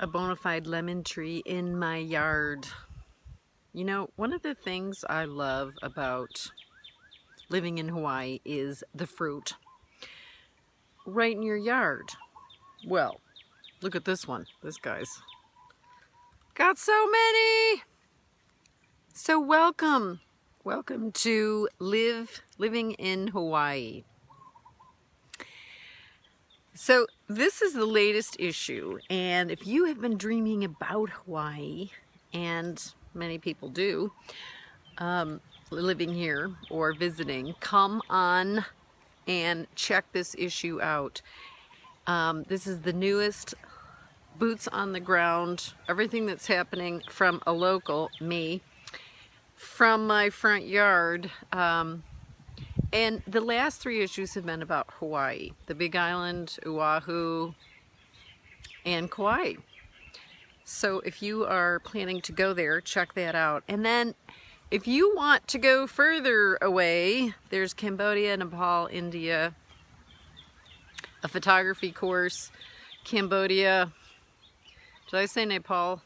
a bona fide lemon tree in my yard. You know, one of the things I love about living in Hawaii is the fruit right in your yard. Well, look at this one. This guy's got so many. So welcome. Welcome to Live Living in Hawaii. So this is the latest issue and if you have been dreaming about Hawaii and many people do um, living here or visiting come on and check this issue out. Um, this is the newest boots on the ground everything that's happening from a local me from my front yard um, and the last three issues have been about Hawaii, the Big Island, Oahu, and Kauai. So if you are planning to go there, check that out. And then if you want to go further away, there's Cambodia, Nepal, India, a photography course, Cambodia, did I say Nepal?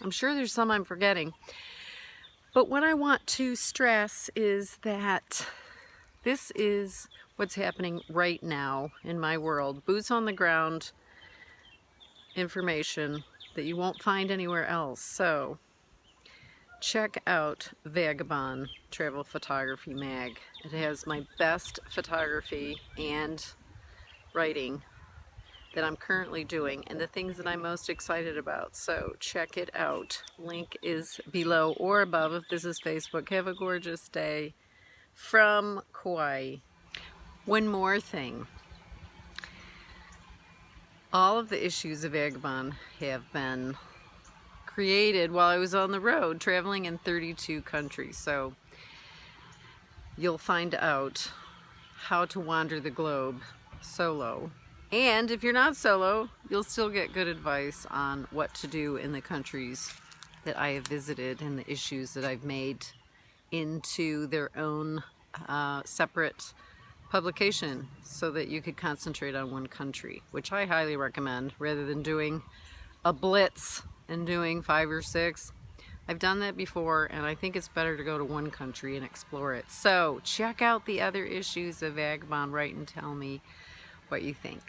I'm sure there's some I'm forgetting. But what I want to stress is that this is what's happening right now in my world. Boots on the ground information that you won't find anywhere else. So check out Vagabond Travel Photography Mag. It has my best photography and writing that I'm currently doing and the things that I'm most excited about. So check it out. Link is below or above if this is Facebook. Have a gorgeous day from Kauai. One more thing. All of the issues of Vagabond have been created while I was on the road traveling in 32 countries. So you'll find out how to wander the globe solo. And if you're not solo, you'll still get good advice on what to do in the countries that I have visited and the issues that I've made into their own uh, separate publication so that you could concentrate on one country, which I highly recommend rather than doing a blitz and doing five or six. I've done that before and I think it's better to go to one country and explore it. So check out the other issues of Vagabond, write and tell me what you think.